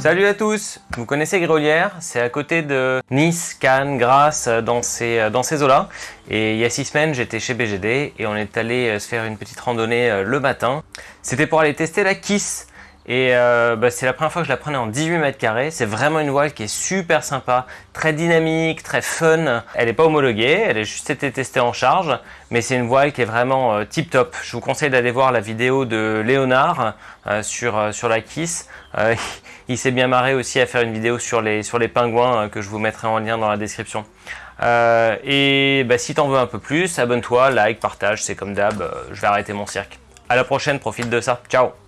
Salut à tous Vous connaissez Grolière? C'est à côté de Nice, Cannes, Grasse, dans ces, dans ces eaux-là. Et il y a six semaines, j'étais chez BGD et on est allé se faire une petite randonnée euh, le matin. C'était pour aller tester la Kiss. Et euh, bah, c'est la première fois que je la prenais en 18 mètres carrés. C'est vraiment une voile qui est super sympa, très dynamique, très fun. Elle n'est pas homologuée, elle a juste été testée en charge, mais c'est une voile qui est vraiment euh, tip top. Je vous conseille d'aller voir la vidéo de Léonard euh, sur, sur la Kiss. il s'est bien marré aussi à faire une vidéo sur les, sur les pingouins que je vous mettrai en lien dans la description. et bah, si t'en veux un peu plus, abonne-toi, like, partage, c'est comme d'hab, je vais arrêter mon cirque. À la prochaine, profite de ça. Ciao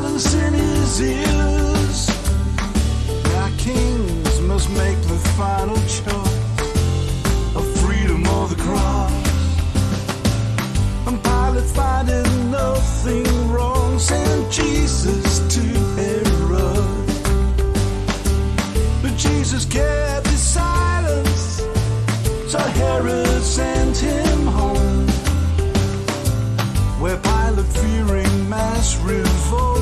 silence in his ears. Our kings must make the final choice of freedom or the cross. And Pilate finding nothing wrong sent Jesus to Herod. But Jesus kept his silence, so Herod sent him home. Where Pilate fearing mass revolt.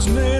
was made